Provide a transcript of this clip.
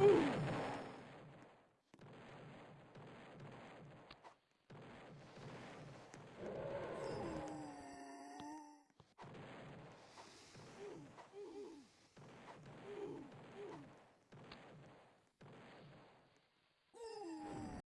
Ooh.